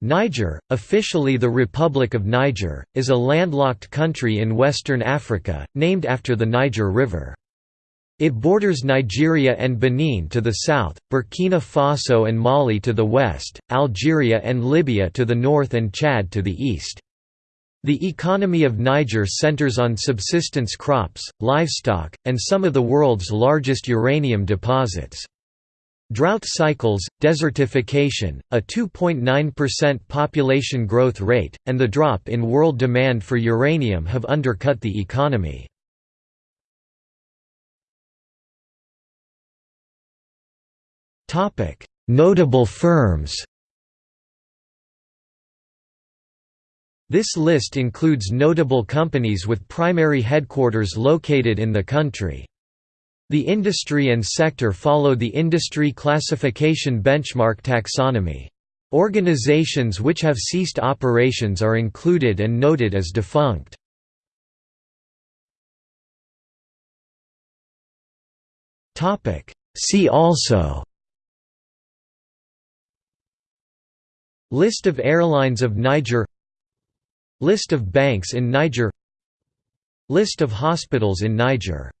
Niger, officially the Republic of Niger, is a landlocked country in western Africa, named after the Niger River. It borders Nigeria and Benin to the south, Burkina Faso and Mali to the west, Algeria and Libya to the north and Chad to the east. The economy of Niger centers on subsistence crops, livestock, and some of the world's largest uranium deposits. Drought cycles, desertification, a 2.9% population growth rate, and the drop in world demand for uranium have undercut the economy. Notable firms This list includes notable companies with primary headquarters located in the country. The industry and sector follow the industry classification benchmark taxonomy. Organizations which have ceased operations are included and noted as defunct. See also List of airlines of Niger List of banks in Niger List of hospitals in Niger